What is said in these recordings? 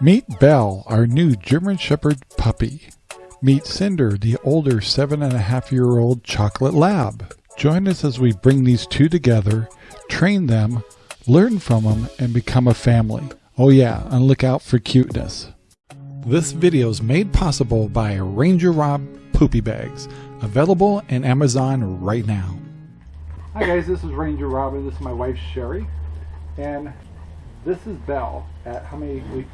Meet Belle, our new German Shepherd puppy. Meet Cinder, the older seven and a half year old chocolate lab. Join us as we bring these two together, train them, learn from them, and become a family. Oh yeah, and look out for cuteness. This video is made possible by Ranger Rob Poopy Bags, available in Amazon right now. Hi guys, this is Ranger Robin. This is my wife Sherry, and this is Belle at how many weeks?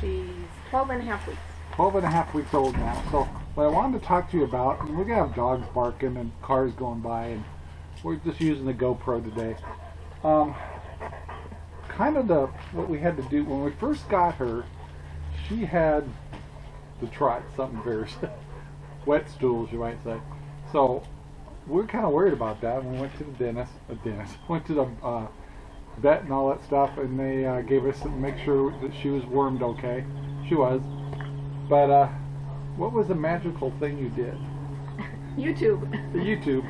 She's 12 and a half weeks. 12 and a half weeks old now. So what I wanted to talk to you about, and we're gonna have dogs barking and cars going by, and we're just using the GoPro today. Um, kind of the what we had to do when we first got her, she had the trot, something very wet stools, you might say. So we're kind of worried about that. And we went to the dentist, a dentist, went to the uh, vet and all that stuff, and they uh, gave us to make sure that she was wormed okay. She was. But uh, what was the magical thing you did? YouTube. The YouTube.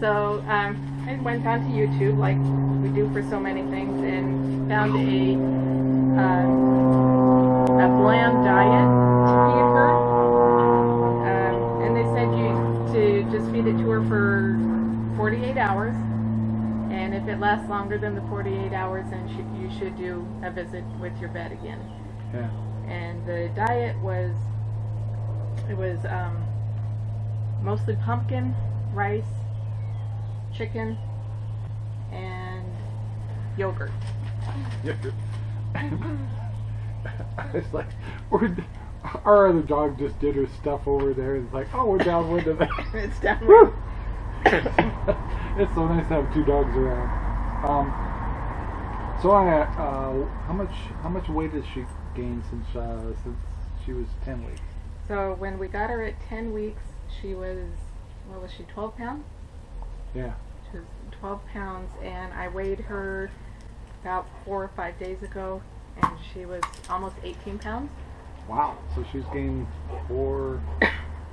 So um, I went onto YouTube, like we do for so many things, and found a uh, a bland diet to feed her. Um, and they said you to just feed it to her for 48 hours, and if it lasts longer than the 48 hours, then sh- you should do a visit with your vet again. Yeah. and the diet was it was um, mostly pumpkin, rice, chicken, and yogurt. Yogurt. it's like we're our other dog just did her stuff over there. and It's like, oh, we're downwind of that. it's down. It's so nice to have two dogs around. Um, so I, uh, how much how much weight has she gained since uh, since she was ten weeks? So when we got her at 10 weeks, she was what was she 12 pounds? Yeah. She was 12 pounds, and I weighed her about four or five days ago, and she was almost 18 pounds. Wow. So she's gained four,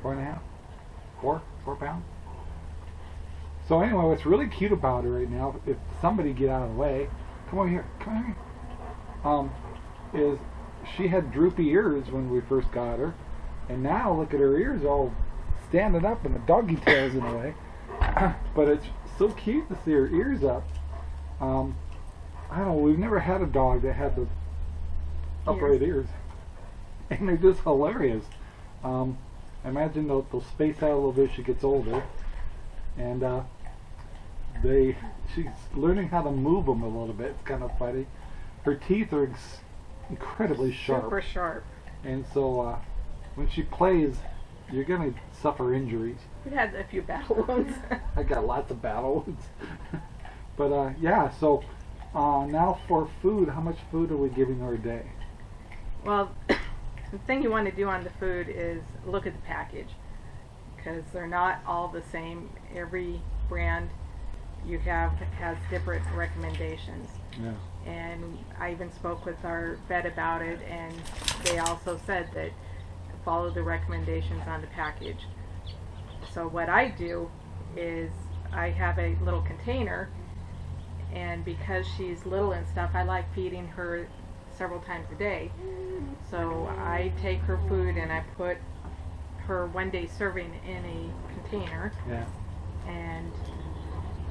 four and a half, four, four pounds. So anyway, what's really cute about her right now, if somebody get out of the way, come over here, come over here. Um, is she had droopy ears when we first got her, and now look at her ears all standing up and the doggy tails in a way. but it's so cute to see her ears up. Um, I don't know, we've never had a dog that had the upright ears. And they're just hilarious. Um, I imagine they'll, they'll space out a little bit as she gets older. And uh, they, she's learning how to move them a little bit. It's kind of funny. Her teeth are ex- incredibly sharp. Super sharp. And so uh, when she plays, you're going to suffer injuries. We had a few battle wounds. I got lots of battle wounds. but uh, yeah, so uh, now for food, how much food are we giving her a day? Well, the thing you want to do on the food is look at the package because they're not all the same. Every brand you have has different recommendations. Yeah. And I even spoke with our vet about it, and they also said that follow the recommendations on the package. So what I do is I have a little container, and because she's little and stuff, I like feeding her several times a day. So I take her food and I put her one day serving in a container, Yeah. and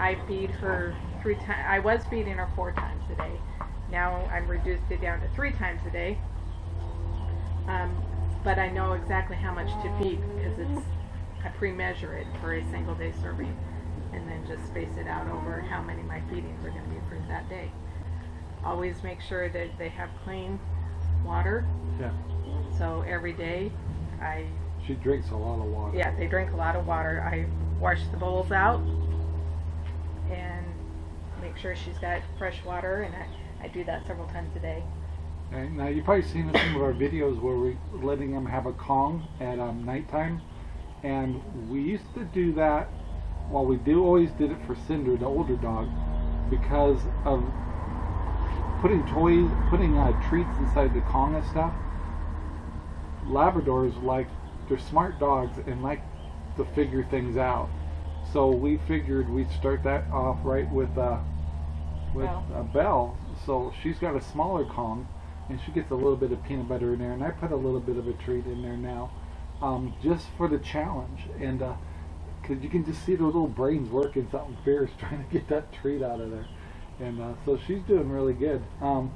I feed her three times. I was feeding her four times a day. Now I'm reduced it down to three times a day. Um, but I know exactly how much to feed because it's I pre-measure it for a single day serving, and then just space it out over how many my feedings are going to be for that day. Always make sure that they have clean water. Yeah. So every day, I She drinks a lot of water. yeah, they drink a lot of water. I wash the bowls out and make sure she's got fresh water, and I, I do that several times a day. Now you've probably seen some of our videos where we're letting them have a Kong at um, nighttime, and we used to do that. Well, we do always did it for Cinder, the older dog, because of putting toys, putting uh, treats inside the Kong and stuff. Labradors like they're smart dogs and like to figure things out. So we figured we'd start that off right with uh, with Belle. uh, Belle. So she's got a smaller Kong, and she gets a little bit of peanut butter in there, and I put a little bit of a treat in there now, um, just for the challenge, and because you can just see the little brains working something fierce trying to get that treat out of there, and uh, so she's doing really good. Um,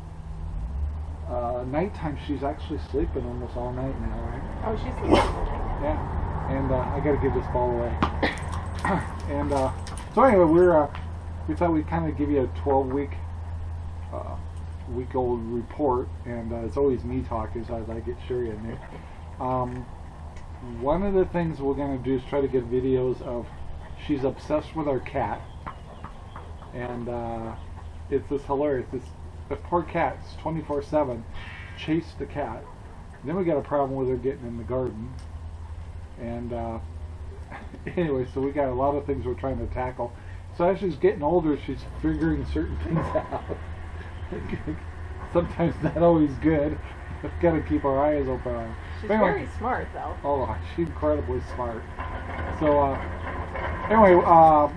uh, nighttime, she's actually sleeping almost all night now, right? Oh, she's sleeping tonight. Yeah, and uh, I got to give this ball away. and uh, so anyway, we're uh, we thought we'd kind of give you a 12 week uh, week old report, and uh, it's always me talking, so I'd like it Sherry in there. Um, one of the things we're going to do is try to get videos of she's obsessed with our cat, and uh, it's just hilarious. This the poor cat's 24/7 chase the cat. then we got a problem with her getting in the garden, and uh, anyway, so we got a lot of things we're trying to tackle. So as she's getting older, she's figuring certain things out. Sometimes not always good. We've got to keep our eyes open on her. She's Anyway. very smart, though. Oh, she's incredibly smart. So, uh, anyway, uh,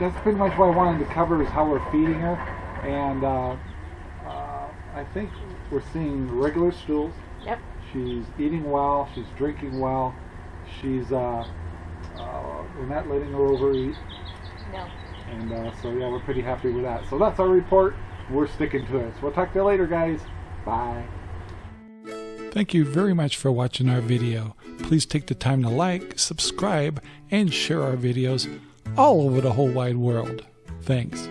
that's pretty much what I wanted to cover is how we're feeding her. And uh, uh, I think we're seeing regular stools. Yep. She's eating well. She's drinking well. She's, uh, uh, we're not letting her overeat. No. And uh, so, yeah, we're pretty happy with that. So that's our report. We're sticking to it. So we'll talk to you later, guys. Bye. Thank you very much for watching our video. Please take the time to like, subscribe, and share our videos all over the whole wide world. Thanks.